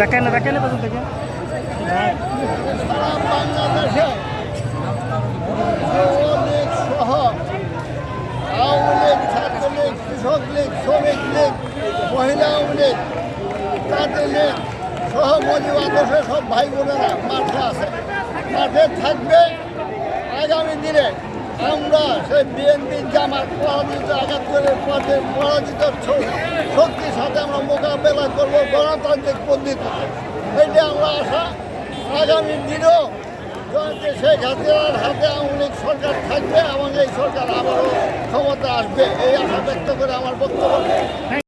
দেখেন দেখেন পেছন থেকে সারা বাংলাদেশে আওয়ামী লীগ কৃষক লীগ শ্রমিক লীগ মহিলা আওয়ামী লীগ তাঁতি সহ মজিব আদর্শে সব ভাই বোনেরা মাঠে আছে মাঠে থাকবে আগামী দিনে বিএনপি জামাত পরাজিত আঘাত করে পথে পরাজিত শক্তির সাথে আমরা মোকাবেলা করব গণতান্ত্রিক পদ্ধতি এটা আমরা আশা। আগামী দিনেও জয়ন্তী শেখ হাসিনার হাতে আওয়ামী সরকার থাকবে এবং এই সরকার আবারও ক্ষমতা আসবে, এই আশা ব্যক্ত করে আমার বক্তব্য।